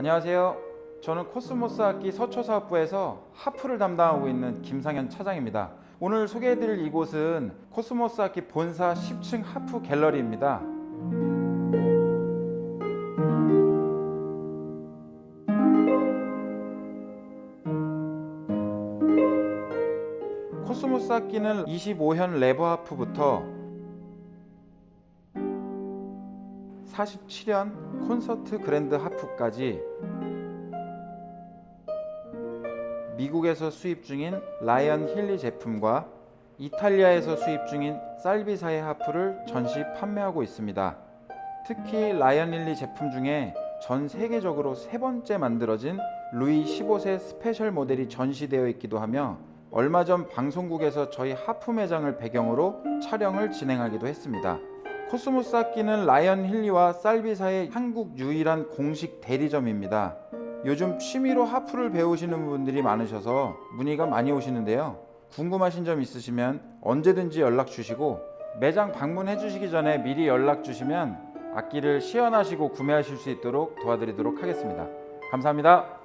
안녕하세요. 저는 코스모스 악기 서초사업부에서 하프를 담당하고 있는 김상현 차장입니다. 오늘 소개해드릴 이곳은 코스모스 악기 본사 10층 하프 갤러리입니다. 코스모스 악기는 25현 레버 하프부터 47년 콘서트 그랜드 하프까지 미국에서 수입 중인 라이언 힐리 제품과 이탈리아에서 수입 중인 살비사의 하프를 전시 판매하고 있습니다. 특히 라이언 힐리 제품 중에 전 세계적으로 세 번째 만들어진 루이 15세 스페셜 모델이 전시되어 있기도 하며 얼마 전 방송국에서 저희 하프 매장을 배경으로 촬영을 진행하기도 했습니다. 코스모스 악기는 라이언 힐리와 살비사의 한국 유일한 공식 대리점입니다. 요즘 취미로 하프를 배우시는 분들이 많으셔서 문의가 많이 오시는데요. 궁금하신 점 있으시면 언제든지 연락 주시고 매장 방문해 주시기 전에 미리 연락 주시면 악기를 시연하시고 구매하실 수 있도록 도와드리도록 하겠습니다. 감사합니다.